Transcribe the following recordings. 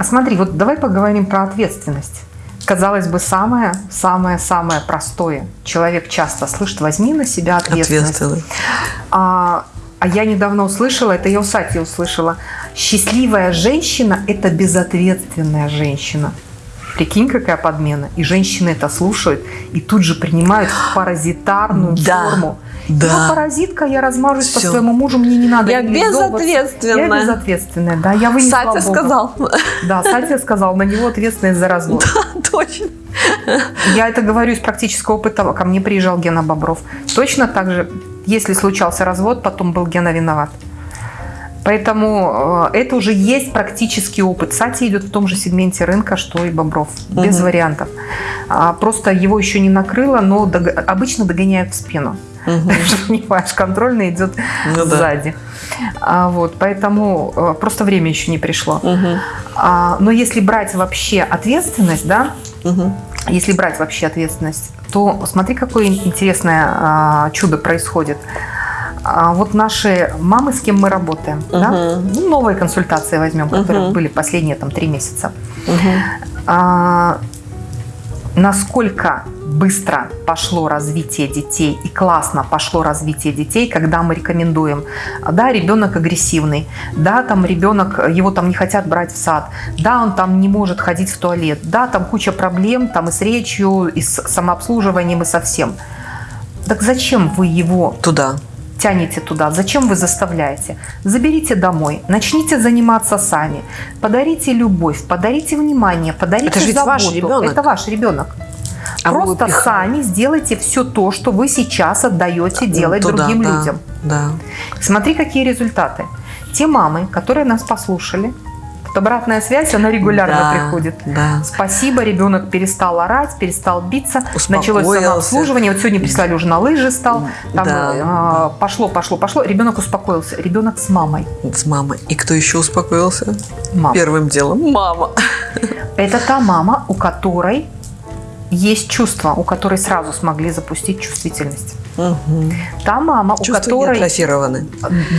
А смотри, вот давай поговорим про ответственность. Казалось бы, самое-самое-самое простое. Человек часто слышит, возьми на себя ответственность. Ответственность. А, а я недавно услышала, это я у Сати услышала, счастливая женщина – это безответственная женщина. Прикинь, какая подмена. И женщины это слушают и тут же принимают паразитарную Да. форму. Да. Я паразитка, я размажусь по Всё. своему мужу, мне не надо Я безответственная. Я безответственная, да. Я вынесла Сатя Бога. сказал. Да, Сатя сказал, на него ответственность за развод. Точно. Я это говорю из практического опыта. Ко мне приезжал Гена Бобров. Точно так же, если случался развод, потом был Гена виноват. Поэтому э, это уже есть практический опыт. Сати идет в том же сегменте рынка, что и Бобров. Без Мгм. вариантов. А, Просто его еще не накрыло, но дог- обычно догоняют в спину. Мгм. Понимаешь, контрольный идет Ну да. сзади. А, вот, поэтому э, просто время еще не пришло. А, но если брать вообще ответственность, да, если брать вообще ответственность, то смотри, какое интересное а, чудо происходит. А, вот наши мамы, с кем мы работаем, да? Мгм. Ну, новые консультации возьмем, которые Мгм. были последние там три месяца. Мгм. А, насколько быстро пошло развитие детей и классно пошло развитие детей, когда мы рекомендуем, да, ребенок агрессивный, да, там ребенок, его там не хотят брать в сад, да, он там не может ходить в туалет, да, там куча проблем, там и с речью, и с самообслуживанием, и со всем. Так зачем вы его Туда. Тянете туда? Зачем вы заставляете? Заберите домой, начните заниматься сами, подарите любовь, подарите внимание, подарите Это же заботу. ваш ребенок. Это ваш ребенок. А Просто сами сделайте все то, что вы сейчас отдаете делать Туда, другим да, людям. Да. Смотри, какие результаты. Те мамы, которые нас послушали, вот обратная связь, она регулярно Да, приходит. Да. Спасибо, ребенок перестал орать, перестал биться, началось самообслуживание. Вот сегодня прислали уже на лыжи стал, там Да. а, пошло, пошло, пошло. Ребенок успокоился. Ребенок с мамой. С мамой. И кто еще успокоился? Мама. Первым делом. Мама. Это та мама, у которой есть чувства, у которой сразу смогли запустить чувствительность. Мгм. Та мама, у Чувства не которой атрофированы.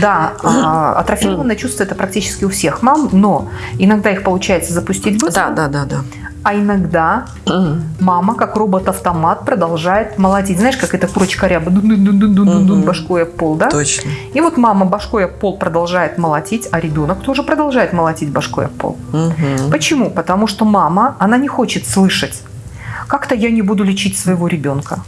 Да, а, атрофированное чувство это практически у всех мам, но иногда их получается запустить быстро, Да, да, да, да. а иногда мама, как робот-автомат, продолжает молотить. Знаешь, как эта курочка ряба, дун-дун-дун-дун-дун, Мгм. башкой об пол, да? Точно. И вот мама башкой об пол продолжает молотить, а ребенок тоже продолжает молотить башкой об пол. Мгм. Почему? Потому что мама, она не хочет слышать, как-то я не буду лечить своего ребенка.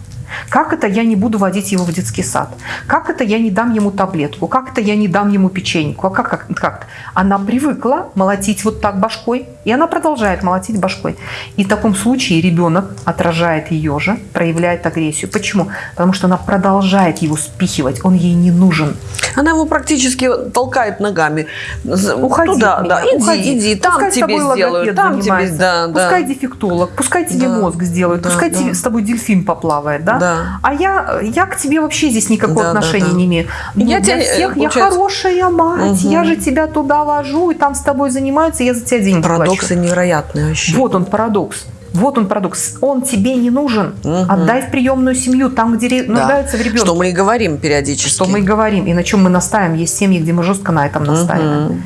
Как это я не буду водить его в детский сад? Как это я не дам ему таблетку? Как это я не дам ему печеньку? А как, как, как? Она привыкла молотить вот так башкой, и она продолжает молотить башкой. И в таком случае ребенок отражает ее же, проявляет агрессию. Почему? Потому что она продолжает его спихивать, он ей не нужен. Она его практически толкает ногами. Уходи Туда, от да. меня, Иди, уходи. иди, там Пускай тебе сделают, там тебе, да, да. Пускай дефектолог, пускай тебе Да. мозг сделают, Да, пускай да. тебе, с тобой дельфин поплавает, да? Да. А я, я к тебе вообще здесь никакого Да, да, отношения да. не имею. Ну, Я для тебя, э, всех я получается- хорошая мать, Мгм. я же тебя туда вожу, и там с тобой занимаются, я за тебя деньги Парадоксы невероятные вообще. Вот он парадокс. Вот он парадокс. Он тебе не нужен. Мгм. Отдай в приемную семью, там, где Да. нуждаются в ребенке. Что мы и говорим периодически. Что мы и говорим, и на чем мы настаиваем. Есть семьи, где мы жестко на этом настаиваем Мгм.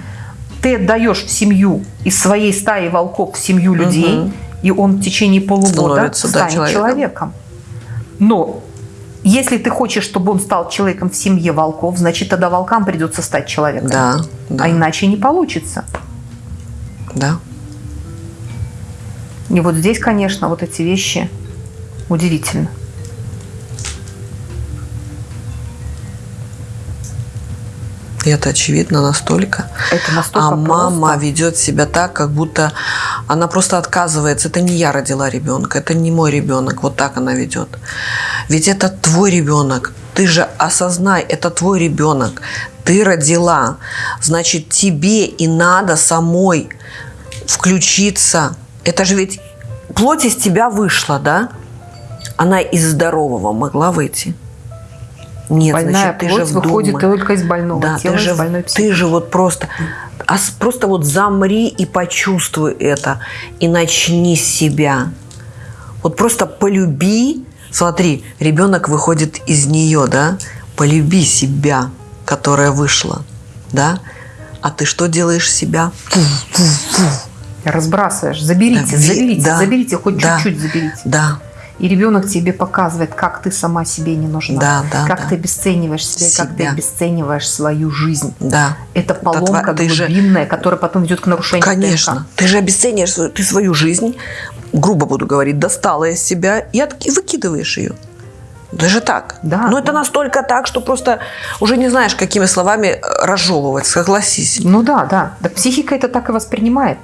ты отдаешь в семью из своей стаи волков в семью людей, Мгм. и он в течение полугода Становится, да, станет человеком. человеком. Но если ты хочешь, чтобы он стал человеком в семье волков, значит, тогда волкам придется стать человеком. Да, да, А иначе не получится. да. И вот здесь, конечно, вот эти вещи удивительны. И это очевидно настолько. Это настолько А мама просто. ведет себя так, как будто она просто отказывается. Это не я родила ребенка, это не мой ребенок. Вот так она ведет. Ведь это твой ребенок. Ты же осознай, это твой ребенок. Ты родила. Значит, тебе и надо самой включиться. Это же ведь плоть из тебя вышла, да? Она из здорового могла выйти. Нет, Больная значит, ты же плоть выходит вдумай. только из больного Да, тела, ты же, из больной психики. ты же вот просто, а просто вот замри и почувствуй это, и начни с себя. Вот просто полюби, смотри, ребенок выходит из нее, да, полюби себя, которая вышла, да, а ты что делаешь себя? Фу, фу, фу. Разбрасываешь. Заберите, ви- заберите, да, заберите, хоть да. чуть-чуть заберите. Да, И ребенок тебе показывает, как ты сама себе не нужна, Да, да, как да. ты обесцениваешь себя, как ты Себя. обесцениваешь свою жизнь. да. Это поломка тва- ты же- глубинная, которая потом ведет к нарушению Конечно. ДНК. Ты же обесцениваешь свою, ты свою жизнь, грубо буду говорить, достала из себя и, от- и выкидываешь ее. Даже так. Да. Но это настолько так, что просто уже не знаешь, какими словами э, разжевывать, согласись. Ну да, да. Да психика это так и воспринимает.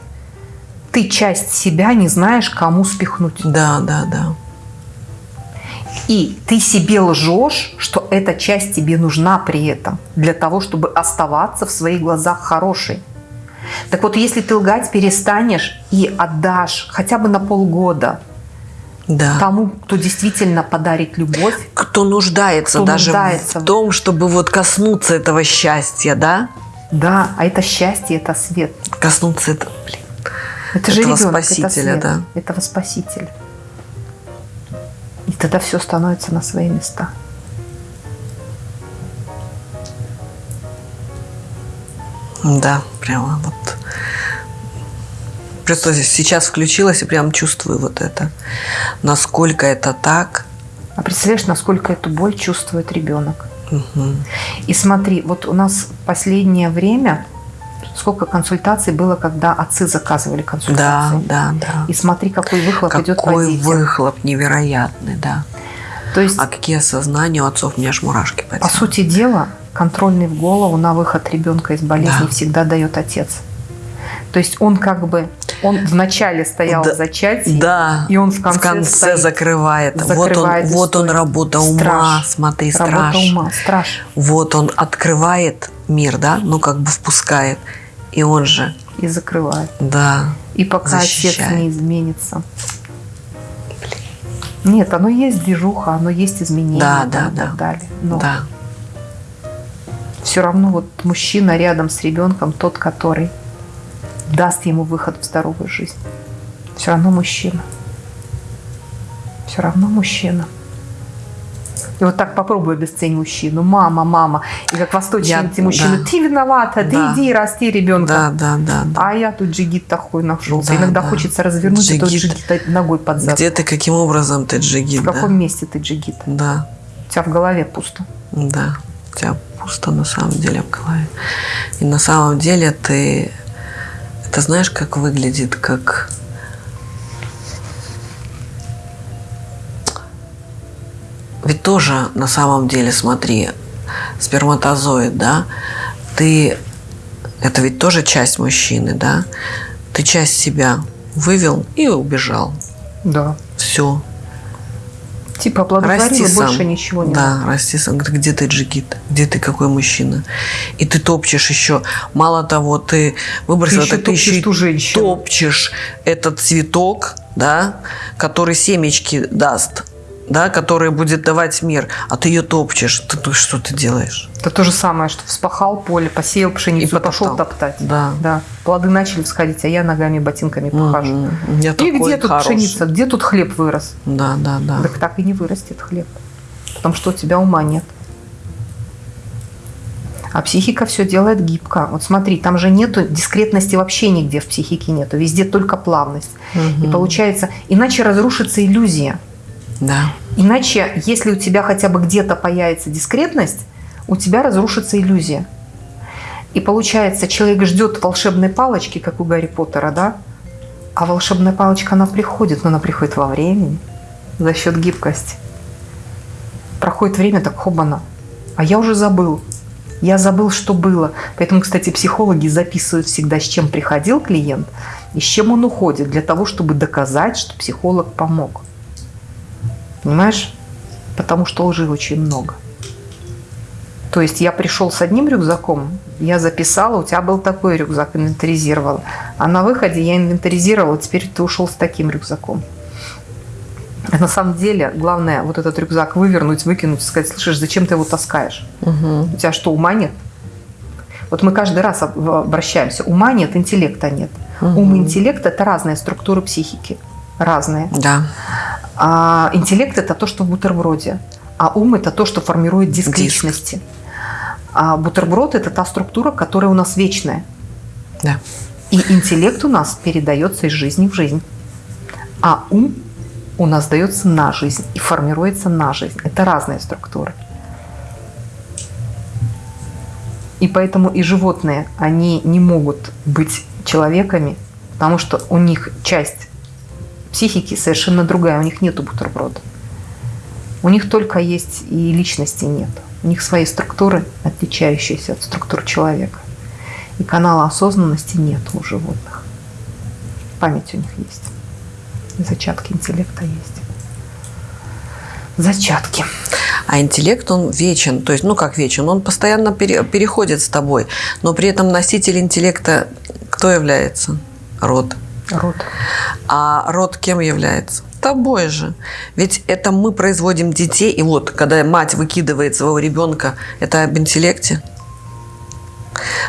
Ты часть себя не знаешь, кому спихнуть. Да, да, да. И ты себе лжешь, что эта часть тебе нужна при этом, для того, чтобы оставаться в своих глазах хорошей. Так вот, если ты лгать перестанешь и отдашь хотя бы на полгода Да. тому, кто действительно подарит любовь, Кто нуждается Кто даже нуждается в том, чтобы вот коснуться этого счастья, да? да, а это счастье, это свет. Коснуться этого, блин. Это же Этого ребенок, спасителя, это свет, да. этого спасителя. И тогда все становится на свои места. Да, прямо вот. Просто сейчас включилась и прям чувствую вот это. Насколько это так. А представляешь, насколько эту боль чувствует ребенок? Мгм. И смотри, вот у нас последнее время сколько консультаций было, когда отцы заказывали Да, консультации. да, да. И смотри, какой выхлоп идет по Какой детям. выхлоп невероятный, да. То есть, А какие осознания у отцов, у меня аж мурашки по по сути дела, контрольный в голову на выход ребенка из болезни Да. всегда дает отец. То есть он как бы, он вначале стоял Да, в зачатии, Да. и он в конце стоит, закрывает. вот он, закрывает вот он историю. работа ума, Страж. смотри, работа страж. ума, страж. Вот он открывает мир, да, ну как бы впускает. И он же, И закрывает. да, И пока отец Защищает. не изменится. Нет, оно есть движуха, оно есть изменения Да, да, и так да. далее. Но да, все равно вот мужчина рядом с ребенком, тот, который даст ему выход в здоровую жизнь. Все равно мужчина. Все равно мужчина. И вот так попробуй обесценить мужчину. Мама, мама. И как восточные Я- эти мужчины. да. Ты виновата, ты Да. иди и расти ребенка. да, да, да, да. А я тут джигит такой нашелся. Да, Иногда да. хочется развернуть Джигит. джигита ногой под зад. Где ты, каким образом ты джигит, В да? каком месте ты джигит? Да, У тебя в голове пусто. да. У тебя пусто на самом деле в голове. И на самом деле ты... Это знаешь, как выглядит, как... Ведь тоже на самом деле, смотри, сперматозоид, да, ты... Это ведь тоже часть мужчины, да? Ты часть себя вывел и убежал. Да. Все. Типа оплодотворила, Расти сам. больше ничего не Да, надо. расти сам. Говорит, Где ты джигит? Где ты какой мужчина? И ты топчешь еще. Мало того, ты выбросил Ты еще это, ты еще топчешь и ту женщину. топчешь этот цветок, да, который семечки даст, да, который будет давать мир, а ты ее топчешь. Ты, ты что ты делаешь? Это то же самое, что вспахал поле, посеял пшеницу, И пошел топтать. Да. Да. Плоды начали всходить, а я ногами, ботинками похожу. Мгм. У меня И где тут хороший. пшеница, где тут хлеб вырос? Да, да, да. Так так и не вырастет хлеб. Потому что у тебя ума нет. А психика все делает гибко. Вот смотри, там же нету дискретности вообще нигде в психике нету. Везде только плавность. И Мгм. получается, иначе разрушится иллюзия. Да. Иначе, если у тебя хотя бы где-то появится дискретность, у тебя разрушится иллюзия. И получается, человек ждет волшебной палочки, как у Гарри Поттера, да? А волшебная палочка, она приходит, но она приходит во времени за счет гибкости. Проходит время, так хобана. А я уже забыл. Я забыл, что было. Поэтому, кстати, психологи записывают всегда, с чем приходил клиент и с чем он уходит, для того, чтобы доказать, что психолог помог. Понимаешь? Потому что лжи очень много. То есть я пришел с одним рюкзаком, я записала, у тебя был такой рюкзак, инвентаризировала. А на выходе я инвентаризировала, теперь ты ушел с таким рюкзаком. А на самом деле, главное вот этот рюкзак вывернуть, выкинуть, сказать, слышишь, зачем ты его таскаешь? Мгм. У тебя что, ума нет? Вот мы каждый раз об- обращаемся. Ума нет, интеллекта нет. Ум и интеллект – это разные структуры психики. Разные. Да. А интеллект – это то, что в бутерброде. А ум – это то, что формирует диск, Диск. личности. А бутерброд – это та структура, которая у нас вечная. Да. И интеллект у нас передается из жизни в жизнь. А ум у нас дается на жизнь и формируется на жизнь. Это разные структуры. И поэтому и животные, они не могут быть человеками, потому что у них часть психики совершенно другая, у них нету бутерброда. У них только есть и личности нет. У них свои структуры, отличающиеся от структур человека. И канала осознанности нет у животных. Память у них есть. Зачатки интеллекта есть. Зачатки. А интеллект, он вечен. То есть, ну как вечен? Он постоянно пере, переходит с тобой. Но при этом носитель интеллекта кто является? Род. Род. А род кем является? Тобой же. Ведь это мы производим детей. И вот, когда мать выкидывает своего ребенка, это об интеллекте.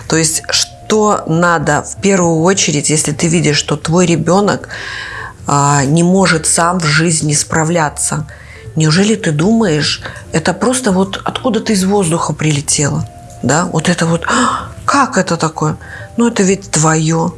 То есть, что надо в первую очередь, если ты видишь, что твой ребенок а, не может сам в жизни справляться. Неужели ты думаешь, это просто вот откуда ты из воздуха прилетело? Да, вот это вот, «А, как это такое? Ну, это ведь твое.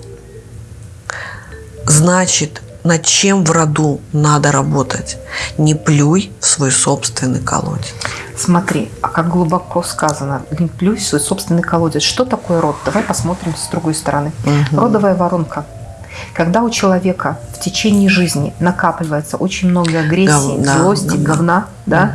Значит, над чем в роду надо работать? Не плюй в свой собственный колодец. Смотри, а как глубоко сказано, не плюй в свой собственный колодец. Что такое род? Давай посмотрим с другой стороны. Мгм. Родовая воронка. Когда у человека в течение жизни накапливается очень много агрессии, да, злости, говна. говна, да,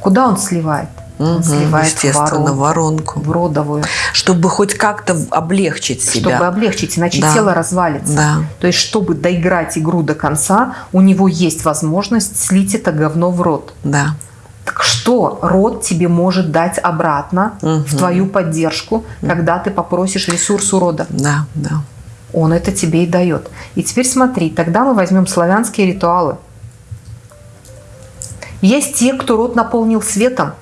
куда он сливает? Мгм, сливает в естественно, воронку, воронку. в родовую, Чтобы хоть как-то облегчить себя. чтобы облегчить, иначе Да. тело развалится. Да. То есть, чтобы доиграть игру до конца, у него есть возможность слить это говно в рот. Да. Так что род тебе может дать обратно в Мгм. твою поддержку, когда ты попросишь ресурс у рода? Да, да. Он это тебе и дает. И теперь смотри, тогда мы возьмем славянские ритуалы. Есть те, кто род наполнил светом,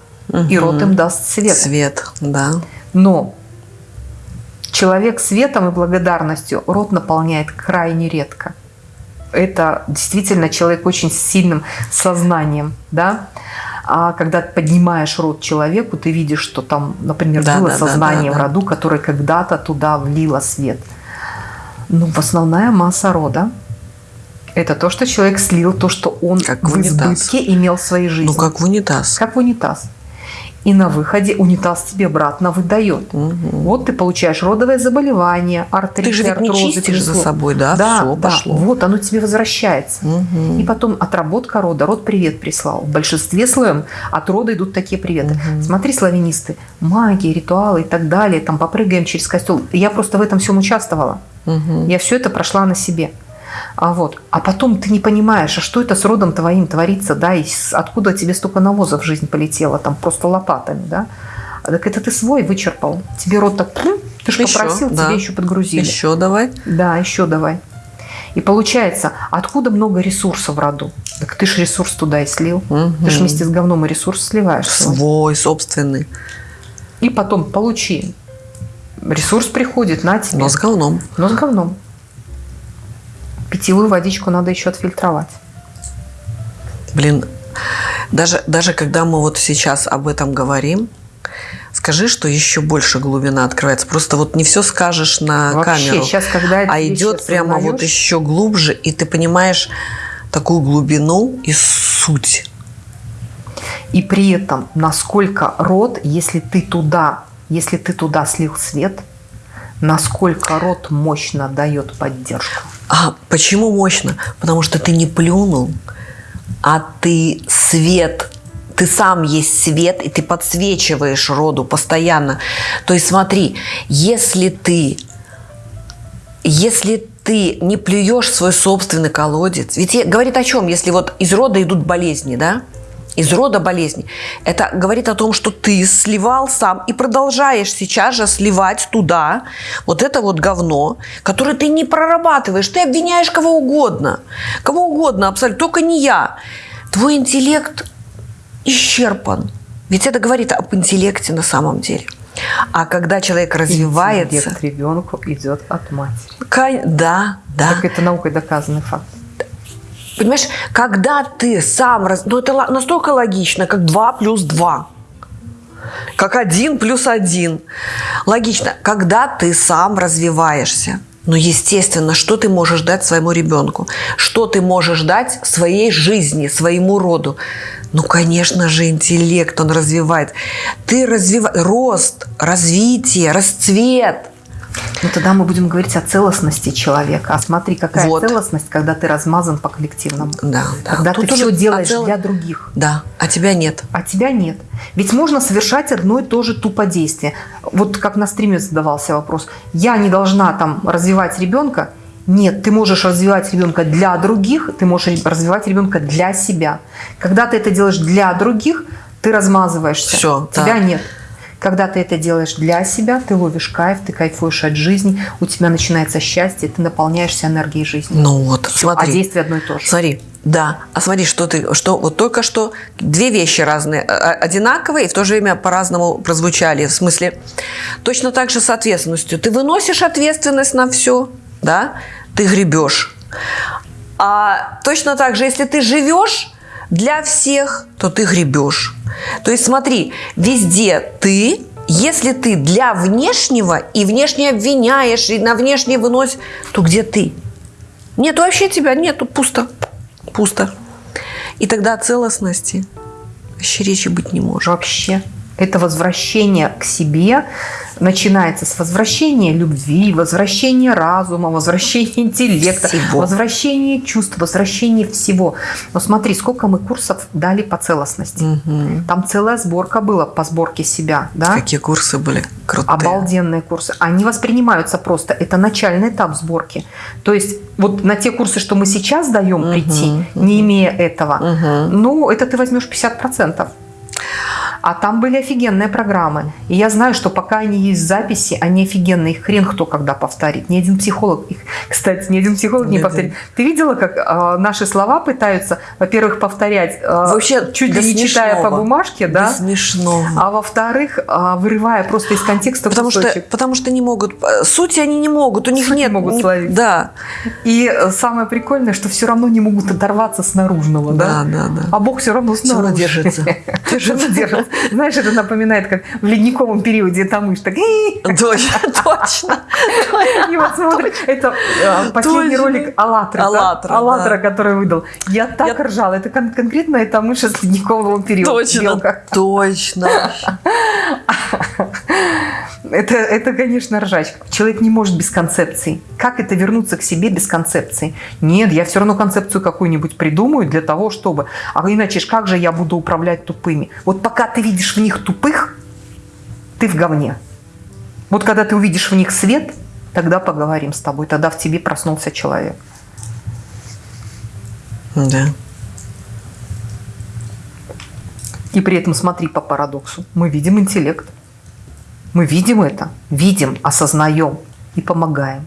и род им даст свет. Свет, да. Но человек светом и благодарностью рот наполняет крайне редко. Это действительно человек очень с сильным сознанием, да. А когда поднимаешь рот человеку, ты видишь, что там, например, Да, было да, сознание да, в да. роду, которое когда-то туда влило свет. Ну, в основная масса рода – это то, что человек слил, то, что он Как в в унитаз. избытке имел в своей жизни. Ну, как в унитаз. Как в унитаз. И на выходе унитаз тебе обратно выдает. Мгм. Вот ты получаешь родовое заболевание, артрит, Ты же ведь не артрозы, чистишь за собой, да? Да, Всё, да. пошло. Вот оно тебе возвращается. Мгм. И потом отработка рода. Род привет прислал. В большинстве своем от рода идут такие приветы. Смотри, славянисты, магия, ритуалы и так далее. Там попрыгаем через костел. Я просто в этом всем участвовала. Мгм. Я все это прошла на себе. А, вот. а потом ты не понимаешь, а что это с родом твоим творится, да, и откуда тебе столько навоза в жизнь полетело, там просто лопатами, да. А Так это ты свой вычерпал. Тебе рот так, «Пф, ты же Еще, попросил, да. тебе еще подгрузили. Еще давай. Да, еще давай. И получается, откуда много ресурсов в роду? Так ты же ресурс туда и слил. Мгм. Ты же вместе с говном и ресурс сливаешь. свой. Собственный. И потом получи. Ресурс приходит на тебе. Но с говном. Но с говном. Питьевую водичку надо еще отфильтровать. Блин, даже, даже когда мы вот сейчас об этом говорим, скажи, что еще больше глубина открывается. Просто вот не все скажешь на Вообще, камеру, сейчас, когда а идет прямо вот еще глубже, и ты понимаешь такую глубину и суть. И при этом, насколько род, если ты туда, если ты туда слил свет, насколько род мощно дает поддержку. А почему мощно? Потому что ты не плюнул, а ты свет, ты сам есть свет, и ты подсвечиваешь роду постоянно. То есть смотри, если ты, если ты не плюешь свой собственный колодец, ведь говорит о чем, если вот из рода идут болезни, да? Из рода болезни. Это говорит о том, что ты сливал сам и продолжаешь сейчас же сливать туда вот это вот говно, которое ты не прорабатываешь. Ты обвиняешь кого угодно. Кого угодно абсолютно, только не я. Твой интеллект исчерпан. Ведь это говорит об интеллекте на самом деле. А когда человек развивается... Интеллект ребенку идет от матери. Да, да. Так это наукой доказанный факт. Понимаешь, когда ты сам... раз- Ну, это настолько логично, как 2 плюс 2. Как 1 плюс 1. Логично. Когда ты сам развиваешься, Ну, естественно, что ты можешь дать своему ребенку? Что ты можешь дать своей жизни, своему роду? Ну, конечно же, интеллект он развивает. Ты развиваешь рост, развитие, расцвет. Ну тогда мы будем говорить о целостности человека. А смотри, какая Вот. целостность, когда ты размазан по коллективному. Да, да. Когда Тут ты все делаешь цел- для других. Да, а тебя нет. А тебя нет. Ведь можно совершать одно и то же туподействие. Вот как на стриме задавался вопрос. Я не должна там развивать ребенка. Нет, ты можешь развивать ребенка для других, ты можешь развивать ребенка для себя. Когда ты это делаешь для других, ты размазываешься. Всё, тебя да. нет. Когда ты это делаешь для себя, ты ловишь кайф, ты кайфуешь от жизни, у тебя начинается счастье, ты наполняешься энергией жизни. Ну вот, Всё, а смотри. действие одно и то же. Смотри, да. А смотри, что ты, что вот только что две вещи разные, а- а- одинаковые и в то же время по-разному прозвучали. В смысле, точно так же с ответственностью. Ты выносишь ответственность на все, да, ты гребешь. А точно так же, если ты живешь для всех, то ты гребешь. То есть смотри, везде ты, если ты для внешнего и внешне обвиняешь, и на внешнее выносишь, то где ты? Нет, вообще тебя нету, пусто. Пусто. И тогда целостности вообще речи быть не может. Вообще. Это возвращение к себе начинается с возвращения любви, возвращения разума, возвращения интеллекта, Всего. возвращения чувств, возвращения всего. Но смотри, сколько мы курсов дали по целостности. Мгм. Там целая сборка была по сборке себя. Да? Какие курсы были крутые. Обалденные курсы. Они воспринимаются просто. Это начальный этап сборки. То есть вот на те курсы, что мы сейчас даем Мгм, прийти, не имея этого, Мгм. ну, это ты возьмешь 50%. А там были офигенные программы. И я знаю, что пока они есть в записи, они офигенные. Их хрен кто когда повторит. Ни один психолог их, кстати, ни один психолог не Ни повторит. Ты видела, как э, наши слова пытаются, во-первых, повторять, э, Вообще, чуть ли не читая по бумажке, да? смешного. А во-вторых, э, вырывая просто из контекста Потому что, кусочек. потому что не могут, э, сути они не могут, у них Суть не нет. могут не- словить. Да, И э, самое прикольное, что все равно не могут оторваться с наружного, да? да, да, да. А Бог все равно Всё равно снаружи. держится. Равно держится. Знаешь, это напоминает, как в ледниковом периоде там мышь так... Точно, точно. И вот смотри, это э, последний ролик «АЛЛАТРА»? «АЛЛАТРА», «АЛЛАТРА», который выдал. Я так ржала. Это кон- конкретно эта мышь из ледникового периода. Точно, точно. Это, это, конечно, ржачка. Человек не может без концепции. Как это вернуться к себе без концепции? Нет, я все равно концепцию какую-нибудь придумаю для того, чтобы... А иначе ж как же я буду управлять тупыми? Вот пока ты видишь в них тупых, ты в говне. Вот когда ты увидишь в них свет, тогда поговорим с тобой. Тогда в тебе проснулся человек. Да. И при этом смотри по парадоксу. Мы видим интеллект. Мы видим это, видим, осознаем и помогаем.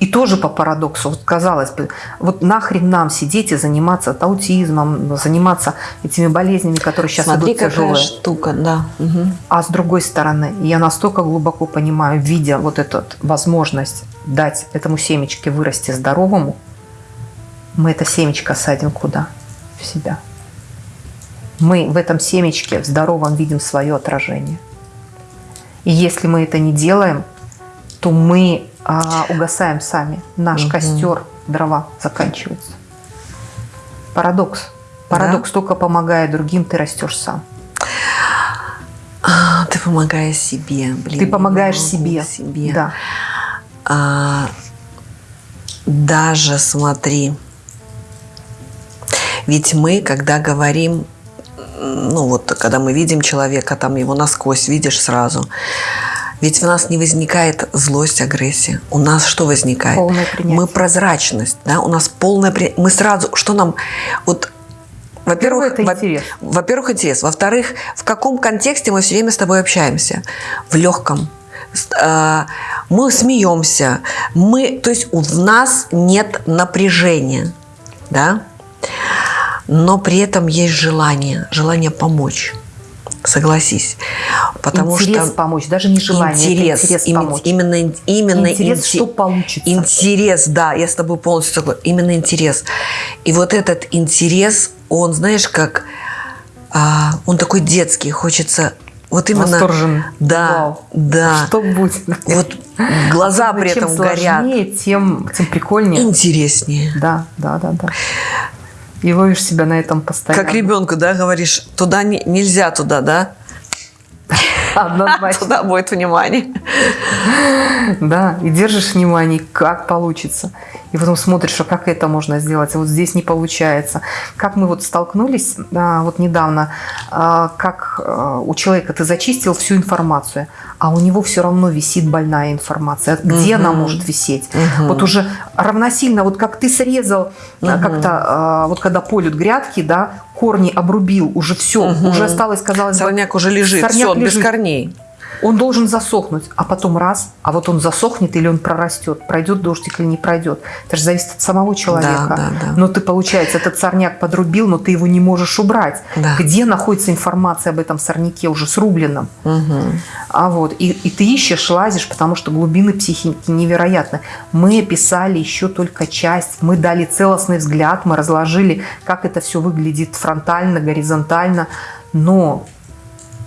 И тоже по парадоксу, вот казалось бы, вот нахрен нам сидеть и заниматься аутизмом, заниматься этими болезнями, которые сейчас Смотри, идут какая тяжелые. штука, да. Мгм. А с другой стороны, я настолько глубоко понимаю, видя вот эту возможность дать этому семечке вырасти здоровому, мы это семечко садим куда? В себя. Мы в этом семечке в здоровом видим свое отражение. И если мы это не делаем, то мы а, угасаем сами. Наш Мгм. костер, дрова заканчиваются. Парадокс. Парадокс только помогая другим, ты растешь сам. А, Ты помогаешь себе, блин. Ты помогаешь себе. себе. Да. А, даже смотри, ведь мы, когда говорим, ну вот, когда мы видим человека, там его насквозь видишь сразу, ведь в нас не возникает злость, агрессия. У нас что возникает? Мы прозрачность, да, у нас полное при- Мы сразу, что нам, вот, во-первых, это во- интерес. во-первых, интерес. Во-вторых, в каком контексте мы все время с тобой общаемся? В легком. Э, Мы смеемся. Мы, то есть у нас нет напряжения, да? Но при этом есть желание, желание помочь. Согласись. Потому интерес что помочь, даже не желание, интерес, интерес помочь. именно, именно интерес, инте- что получится. Интерес, да, я с тобой полностью согласна. Именно интерес. И вот этот интерес, он, знаешь, как а, он такой детский, хочется Вот именно. Восторжен. Да, Вау. да. Что будет? Вот глаза Особенно при этом чем горят. сложнее, тем, тем прикольнее. Интереснее. Да, да, да, да. И ловишь себя на этом постоянно. Как ребенку, да, говоришь, туда не- нельзя туда, да? Однозначно. Туда будет внимание. Да, и держишь внимание, как получится. И потом смотришь, а как это можно сделать, а вот здесь не получается. Как мы вот столкнулись а, вот недавно, а, как а, у человека ты зачистил всю информацию, а у него все равно висит больная информация. Где она Мгм. может висеть? Мгм. Вот уже равносильно, вот как ты срезал, Мгм. как-то, вот когда полют грядки, да, корни обрубил, уже все, Мгм. уже осталось, казалось бы, Сорняк уже лежит, Сорняк все, он без лежит. корней. Он должен засохнуть, а потом раз, а вот он засохнет или он прорастет, пройдет дождик или не пройдет. Это же зависит от самого человека. Да, да, да. Но ты, получается, этот сорняк подрубил, но ты его не можешь убрать. Да. Где находится информация об этом сорняке уже срубленном? Мгм. А вот, и, и ты ищешь, лазишь, потому что глубины психики невероятны. Мы описали еще только часть, мы дали целостный взгляд, мы разложили, как это все выглядит фронтально, горизонтально, но,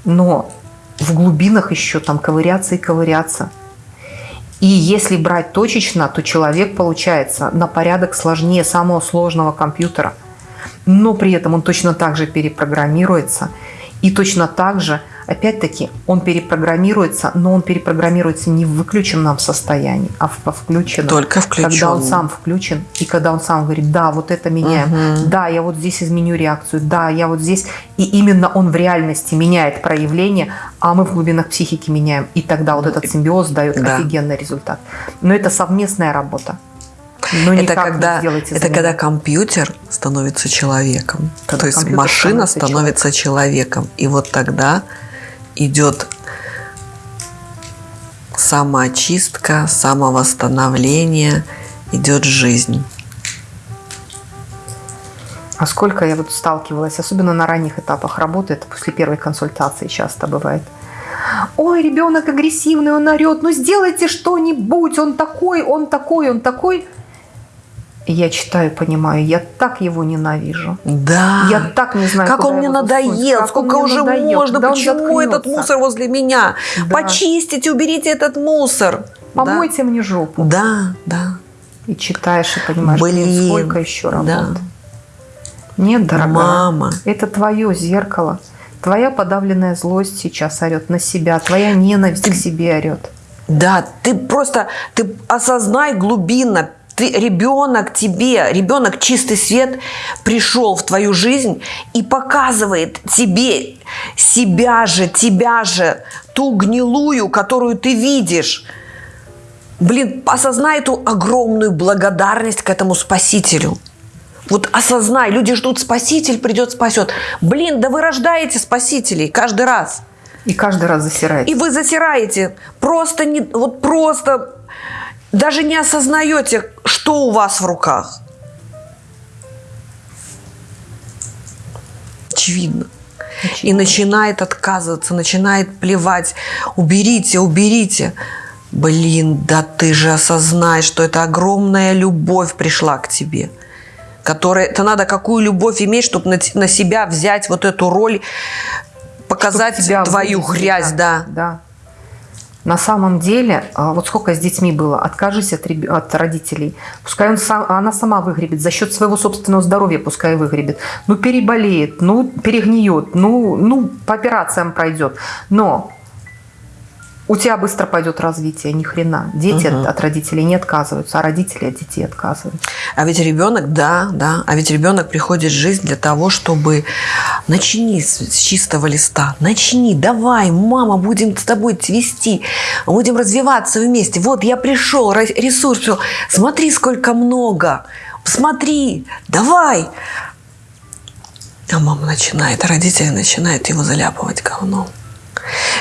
но в глубинах еще там ковыряться и ковыряться. И если брать точечно, то человек получается на порядок сложнее самого сложного компьютера. Но при этом он точно так же перепрограммируется. И точно так же, опять-таки, он перепрограммируется, но он перепрограммируется не в выключенном состоянии, а в включенном. Только Когда он включенном. сам включен, и когда он сам говорит, да, вот это меняем, Мгм. да, я вот здесь изменю реакцию, да, я вот здесь. И именно он в реальности меняет проявление, а мы в глубинах психики меняем. И тогда вот этот симбиоз дает Да. офигенный результат. Но это совместная работа. Но Это когда, это за когда компьютер становится человеком. Когда То есть машина становится становится человеком. И вот тогда идет самоочистка, самовосстановление, идет жизнь. А сколько я вот сталкивалась, особенно на ранних этапах работы, это после первой консультации часто бывает. Ой, ребенок агрессивный, он орет, ну сделайте что-нибудь, он такой, он такой, он такой. И я читаю, понимаю, я так его ненавижу. Да. Я так не знаю, как он мне надоел, как сколько мне уже надоел, можно, почему этот мусор возле меня? Да. Почистите, уберите этот мусор. Помойте мне жопу. Да, да. И читаешь, и понимаешь, Блин, блин, сколько еще да. работы. Нет, дорогая. Мама. Это твое зеркало. Твоя подавленная злость сейчас орет на себя. Твоя ненависть к себе орет. Да, ты просто, ты осознай глубинно, ты ребенок тебе, ребенок чистый свет пришел в твою жизнь и показывает тебе себя же, тебя же, ту гнилую, которую ты видишь. Блин, осознай эту огромную благодарность к этому спасителю. Вот осознай, люди ждут спаситель, придет, спасет. Блин, да вы рождаете спасителей каждый раз. И каждый раз засирает. И вы засираете. Просто не, вот просто даже не осознаете, что у вас в руках. Очевидно. И начинает отказываться, начинает плевать. Уберите, уберите. Блин, да ты же осознай, что это огромная любовь пришла к тебе. Которая, это надо какую любовь иметь, чтобы на, на себя взять вот эту роль, показать твою выделили, грязь, да. Да. На самом деле, а, вот сколько с детьми было, откажись от, от родителей. Пускай он сам, она сама выгребет, за счет своего собственного здоровья пускай выгребет. Ну, переболеет, ну, перегниет, ну, ну по операциям пройдет. Но у тебя быстро пойдет развитие, ни хрена. Дети Мгм. от, от родителей не отказываются, а родители от детей отказываются. А ведь ребенок, да, да, а ведь ребенок приходит в жизнь для того, чтобы начни с, с чистого листа, начни, давай, мама, будем с тобой цвести, будем развиваться вместе. Вот я пришел, ресурс, всё. смотри, сколько много, смотри, давай. А мама начинает, а родители начинают его заляпывать говном.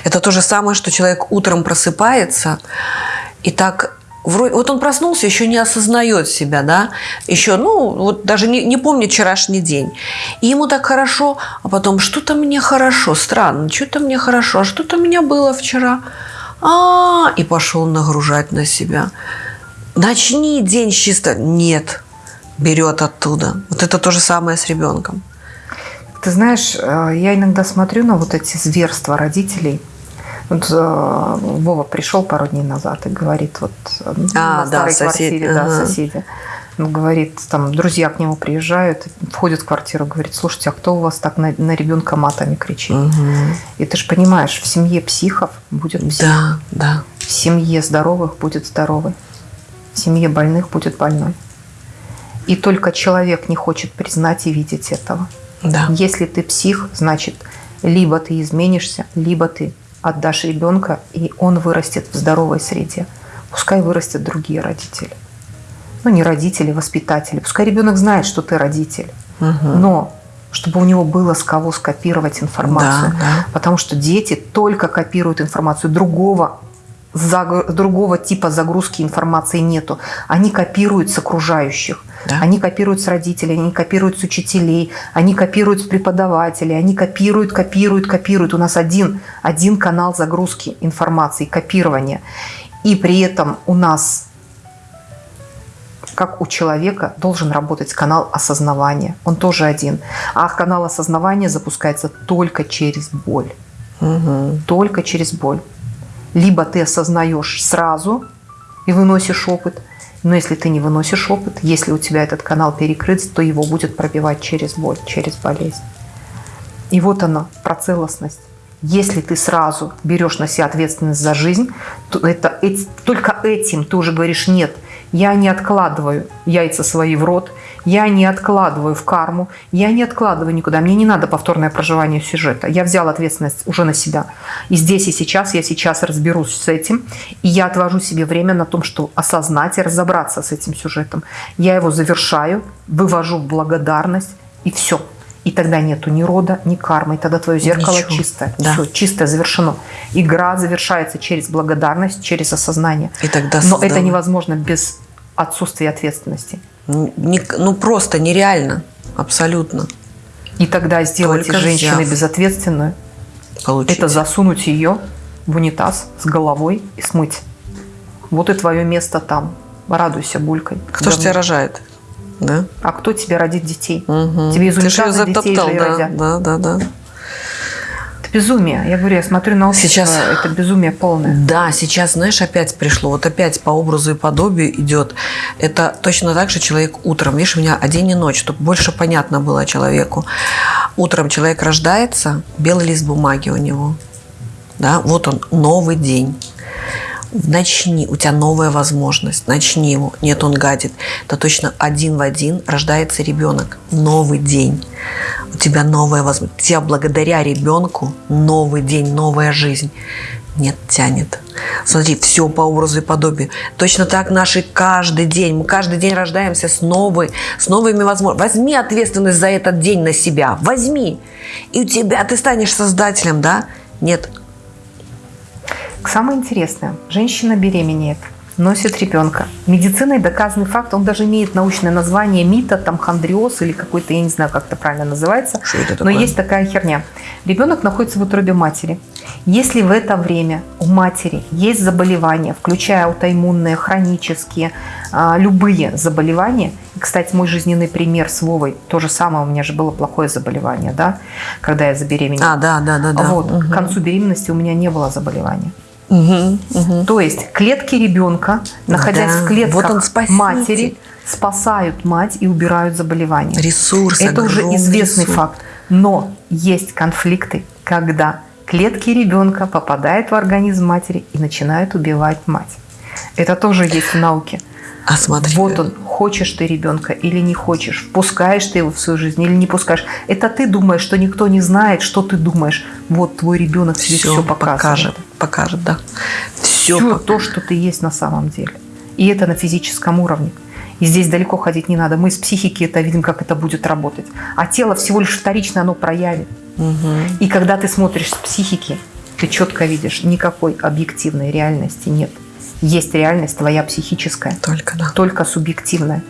Это то же самое, что человек утром просыпается и так вот он проснулся, еще не осознает себя, да, еще, ну, вот даже не, не помнит вчерашний день. И ему так хорошо, а потом что-то мне хорошо, странно, что-то мне хорошо, а что-то у меня было вчера. А, и пошел нагружать на себя. Начни день чисто. Нет, берет оттуда. Вот это то же самое с ребенком. Ты знаешь, э, я иногда смотрю на вот эти зверства родителей. Вот э, Вова пришел пару дней назад и говорит, вот э, А, на да, старой сосед, квартире, да, ага. соседи. Он говорит, там друзья к нему приезжают, входят в квартиру, говорит, слушайте, а кто у вас так на, на ребенка матами кричит? Мгм. И ты же понимаешь, в семье психов будет псих, Да, да. в семье здоровых будет здоровый, в семье больных будет больной. И только человек не хочет признать и видеть этого. Да. Если ты псих, значит, либо ты изменишься, либо ты отдашь ребенка, и он вырастет в здоровой среде. Пускай вырастет другие родители. Ну, не родители, воспитатели. Пускай ребенок знает, что ты родитель. Мгм. Но чтобы у него было с кого скопировать информацию. Да, да. Потому что дети только копируют информацию. Другого, заг- другого типа загрузки информации нету. Они копируют с окружающих. Да. Они копируют с родителей, они копируют с учителей, они копируют с преподавателей, они копируют, копируют, копируют. У нас один, один канал загрузки информации, копирования. И при этом у нас как у человека должен работать канал осознавания. Он тоже один. А канал осознавания запускается только через боль. Мгм. Только через боль. Либо ты осознаешь сразу и выносишь опыт, но если ты не выносишь опыт, если у тебя этот канал перекрыт, то его будет пробивать через боль, через болезнь. И вот она, про целостность. Если ты сразу берешь на себя ответственность за жизнь, то это, эти- только этим ты уже говоришь «нет». Я не откладываю яйца свои в рот, я не откладываю в карму, я не откладываю никуда. Мне не надо повторное проживание сюжета. Я взял ответственность уже на себя. И здесь и сейчас, я сейчас разберусь с этим, и я отвожу себе время на том, что осознать и разобраться с этим сюжетом. Я его завершаю, вывожу в благодарность, и все. И тогда нету ни рода, ни кармы. И тогда твое зеркало Ничего. чистое. Да. Все, чистое, завершено. Игра завершается через благодарность, через осознание. И тогда Но это невозможно без отсутствия ответственности. Не- ну просто нереально. Абсолютно. И тогда сделать Только из женщины взяв. безответственную, Получить. это засунуть ее в унитаз с головой и смыть. Вот и твое место там. Радуйся булькой. Кто ж Говно. тебя рожает? Да? А кто тебе родит детей? Мгм. Тебе из Ты ж её унитаза детей затоптал, же да, родят. да, да, да. Это безумие. Я говорю, я смотрю на общество, Сейчас- это безумие полное. Да, сейчас, знаешь, опять пришло, вот опять по образу и подобию идет. Это точно так же человек утром, видишь, у меня а день и ночь, чтобы больше понятно было человеку. Утром человек рождается, белый лист бумаги у него. Да, вот он, новый день. Начни, у тебя новая возможность, начни его. Нет, он гадит. Это точно один в один рождается ребенок. Новый день. У тебя новая возможность. У тебя благодаря ребенку новый день, новая жизнь. Нет, тянет. Смотри, все по образу и подобию. Точно так наши каждый день. Мы каждый день рождаемся с новой, с новыми возможностями. Возьми ответственность за этот день на себя. Возьми. И у тебя ты станешь создателем, да? Нет, Самое интересное, женщина беременеет, носит ребенка. Медициной доказанный факт, он даже имеет научное название мита, там хондриоз или какой-то, я не знаю, как это правильно называется. Что это Но такое? есть такая херня. Ребенок находится в утробе матери. Если в это время у матери есть заболевания, включая аутоиммунные, хронические, а, любые заболевания, и, кстати, мой жизненный пример с Вовой, то же самое, у меня же было плохое заболевание, да, когда я забеременела. А, да, да, да, да. Вот, Мгм. к концу беременности у меня не было заболевания. Мгм, мгм. То есть клетки ребенка, находясь Да, в клетках вот он спаситель. матери, спасают мать и убирают заболевания. Ресурс. Это уже известный ресурс. факт. Но есть конфликты, когда клетки ребенка попадают в организм матери и начинают убивать мать. Это тоже есть в науке. А смотри. Вот он, хочешь ты ребенка или не хочешь, впускаешь ты его в свою жизнь или не пускаешь. Это ты думаешь, что никто не знает, что ты думаешь. Вот твой ребенок тебе все, все покажет. Покажет, да. Все. Все то, что ты есть на самом деле. И это на физическом уровне. И здесь далеко ходить не надо. Мы с психики это видим, как это будет работать. А тело всего лишь вторично оно проявит. И когда ты смотришь с психики, ты четко видишь, никакой объективной реальности нет. Есть реальность твоя психическая, Только да. только субъективная.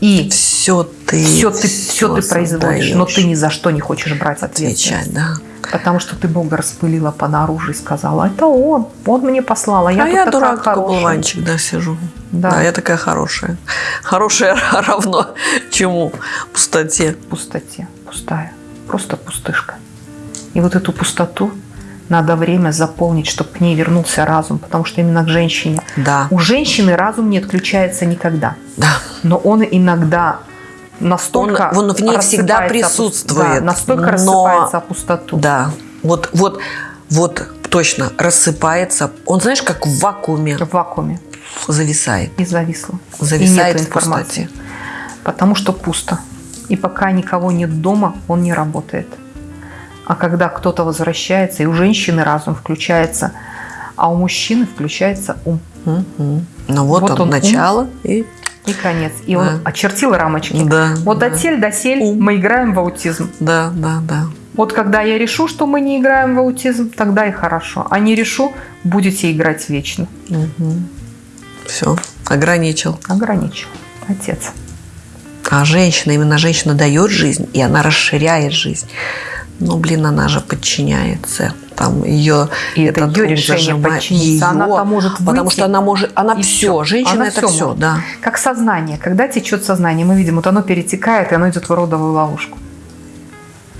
И Все ты. все ты, все ты производишь, но ты ни за что не хочешь брать ответственность. отвечать, да. Потому что ты Бога распылила по наружу и сказала, это он, он мне послал, а я а я дурак, такой хорошая». болванчик, да, сижу. Да. Да. я такая хорошая. Хорошая равно чему? Пустоте. Пустоте, пустая. просто пустышка. И вот эту пустоту надо время заполнить, чтобы к ней вернулся разум, потому что именно к женщине. Да. У женщины разум не отключается никогда, Да. но он иногда настолько Он- он в ней всегда присутствует, да, настолько но- рассыпается о пустоту. Да. Вот, вот, вот точно рассыпается. Он, знаешь, как в вакууме В вакууме зависает. и зависло. Зависает и в нет информации. пустоте. Потому что пусто. И пока никого нет дома, он не работает. А когда кто-то возвращается, и у женщины разум включается, а у мужчины включается ум. Ну вот, Вот он, он, ум. начало и И конец. И Да. он очертил рамочки. да. Вот да. досель, досель Ум. мы играем в аутизм. Да, да, да. Вот когда я решу, что мы не играем в аутизм, тогда и хорошо. А не решу, будете играть вечно. Все, ограничил. Ограничил. Отец. А женщина, именно женщина дает жизнь, и она расширяет жизнь. Ну, блин, она же подчиняется. Там ее И это ум решение подчиниться. Она-то может Потому выйти, что она может, она все, всё. женщина Она это все, может. да. Как сознание. Когда течет сознание, мы видим, вот оно перетекает, и оно идет в родовую ловушку.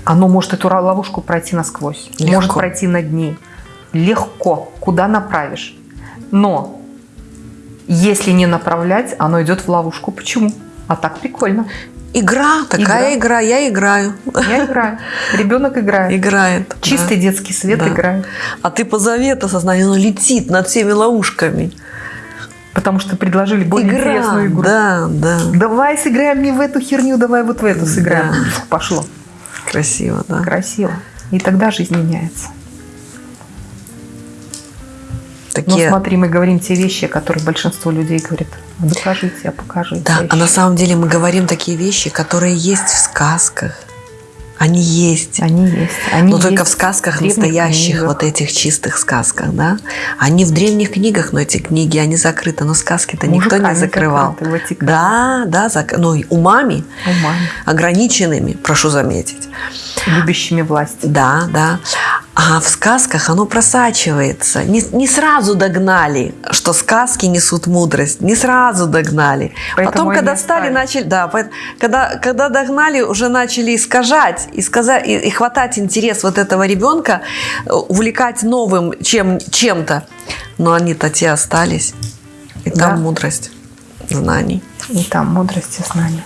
Оно может эту ловушку пройти насквозь. Легко. Может пройти над ней. Легко. Куда направишь. Но если не направлять, оно идет в ловушку. Почему? А так прикольно. Игра, такая игра, Игра. я играю. Я играю. Ребенок играет. Играет. Чистый да. детский свет Да. играет. А ты позови это сознание, оно летит над всеми ловушками. Потому что предложили более игра, интересную игру. да, да. Давай сыграем не в эту херню, давай вот в эту сыграем. Да. Пошло. Красиво, да. Красиво. И тогда жизнь меняется. Такие... смотри, мы говорим те вещи, которые большинство людей говорит. «А Докажите, а покажите. Да, а на еще». самом деле мы говорим такие вещи, которые есть в сказках. Они есть. Они есть. Они Но только есть в сказках древних настоящих, книгах. вот этих чистых сказках, да? Они в древних книгах, но эти книги, они закрыты, но сказки-то никто не закрывал. закрыты. Да, да, зак... ну, и умами Умами, ограниченными, прошу заметить. любящими власть. Да, да. А в сказках оно просачивается. Не, не сразу догнали, что сказки несут мудрость. Не сразу догнали. Поэтому Потом, когда стали, начали, да, когда, когда догнали, уже начали искажать и, сказать, и, и хватать интерес вот этого ребенка, э, увлекать новым чем, чем-то. Но они-то те остались. И там Да. мудрость знаний. И там мудрость и знания.